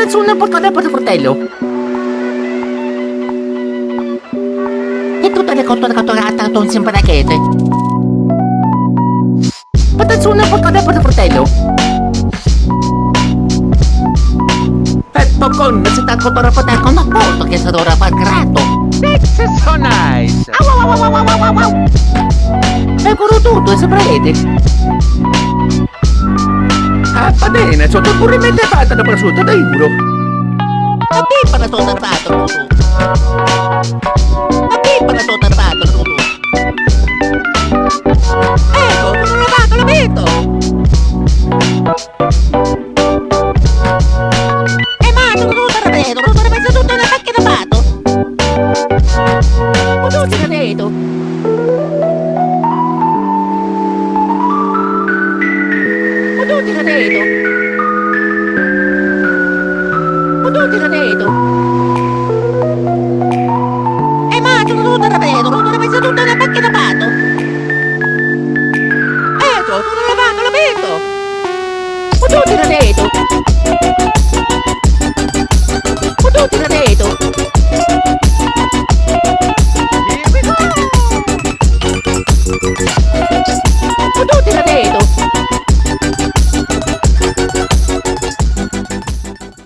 Attenzione, portare per il fratello. E tutte le cotture catturate con sempre racchete. Attenzione, portare per il fratello. E popcorn, si sta cottura per con apporto che sarà ora per grato. This is so nice. Au, au, au, au, au, au, au. Eccolo tutto, e saprete. Ah, va bene, sotto pure mette fatta da prosciutto, da euro. La pippa sto servato, Rudu. La pippa sto servato, Rudu. Ecco, l'ho lo vedo. E mangio, te la vedo, Rudu, ne messo tutto nella macchina fatto. Rudu, te la vedo. Rudu, Aceito